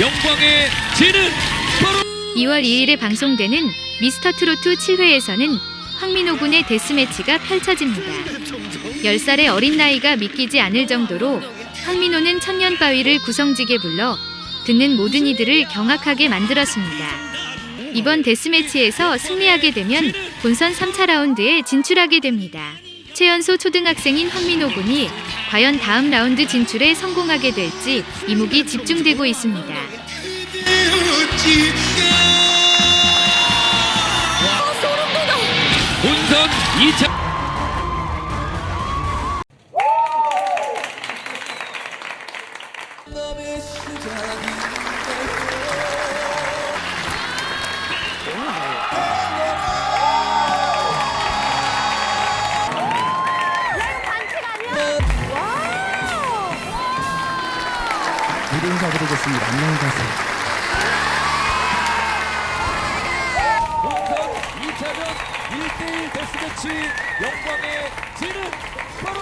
영광의 진은 바로 2월 2일에 방송되는 미스터 트로트 7회에서는 황민호 군의 데스매치가 펼쳐집니다. 10살의 어린 나이가 믿기지 않을 정도로 황민호는 천년 바위를 구성지게 불러 듣는 모든 이들을 경악하게 만들었습니다. 이번 데스매치에서 승리하게 되면 본선 3차 라운드에 진출하게 됩니다. 최연소 초등학생인 황민호 군이 과연 다음 라운드 진출에 성공하게 될지 이목이 집중되고 있습니다. 본선 2차 무대 인사드리겠습니다. 안녕히 가세요. 2차전 1대1 데스매치 영광의 진은 바로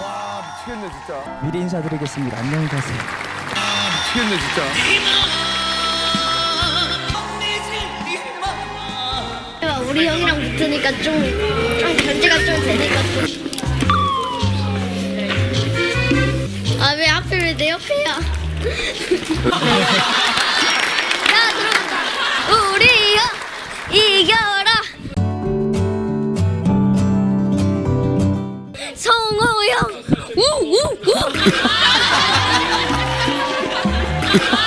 와 미치겠네 진짜 미리 인사드리겠습니다. 안녕히 가세요. 미치겠네 진짜 우리 형이랑 붙으니까 좀, 좀 견제가 좀 되는 것 같아. 아, 왜 하필 왜 내 옆이야? 야, 들어보자. 우리 이겨, 이겨라. 성호 형, 우, 우, 우.